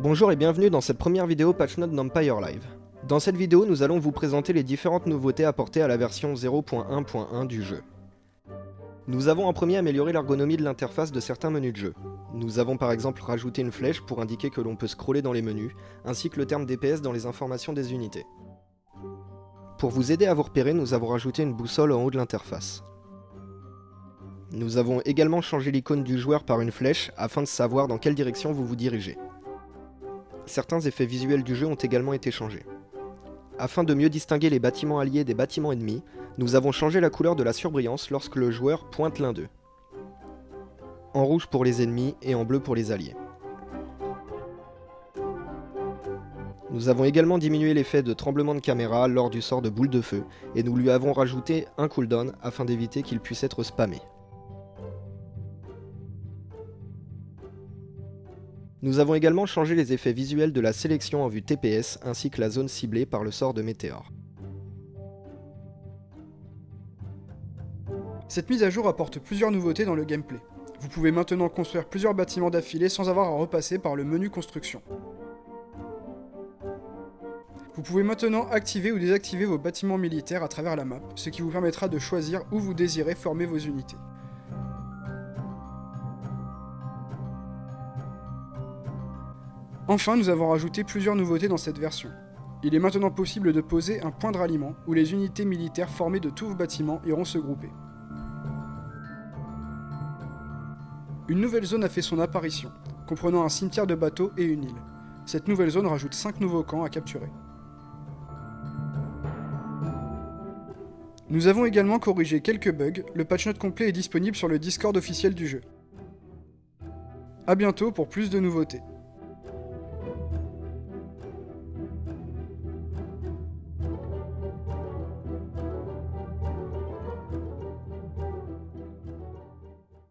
Bonjour et bienvenue dans cette première vidéo PatchNote d'Empire Live. Dans cette vidéo, nous allons vous présenter les différentes nouveautés apportées à la version 0.1.1 du jeu. Nous avons en premier amélioré l'ergonomie de l'interface de certains menus de jeu. Nous avons par exemple rajouté une flèche pour indiquer que l'on peut scroller dans les menus, ainsi que le terme DPS dans les informations des unités. Pour vous aider à vous repérer, nous avons rajouté une boussole en haut de l'interface. Nous avons également changé l'icône du joueur par une flèche afin de savoir dans quelle direction vous vous dirigez. Certains effets visuels du jeu ont également été changés. Afin de mieux distinguer les bâtiments alliés des bâtiments ennemis, nous avons changé la couleur de la surbrillance lorsque le joueur pointe l'un d'eux. En rouge pour les ennemis et en bleu pour les alliés. Nous avons également diminué l'effet de tremblement de caméra lors du sort de boule de feu, et nous lui avons rajouté un cooldown afin d'éviter qu'il puisse être spammé. Nous avons également changé les effets visuels de la sélection en vue TPS ainsi que la zone ciblée par le sort de Météore. Cette mise à jour apporte plusieurs nouveautés dans le gameplay. Vous pouvez maintenant construire plusieurs bâtiments d'affilée sans avoir à repasser par le menu construction. Vous pouvez maintenant activer ou désactiver vos bâtiments militaires à travers la map, ce qui vous permettra de choisir où vous désirez former vos unités. Enfin, nous avons rajouté plusieurs nouveautés dans cette version. Il est maintenant possible de poser un point de ralliement où les unités militaires formées de tous vos bâtiments iront se grouper. Une nouvelle zone a fait son apparition, comprenant un cimetière de bateaux et une île. Cette nouvelle zone rajoute 5 nouveaux camps à capturer. Nous avons également corrigé quelques bugs, le patch note complet est disponible sur le Discord officiel du jeu. A bientôt pour plus de nouveautés.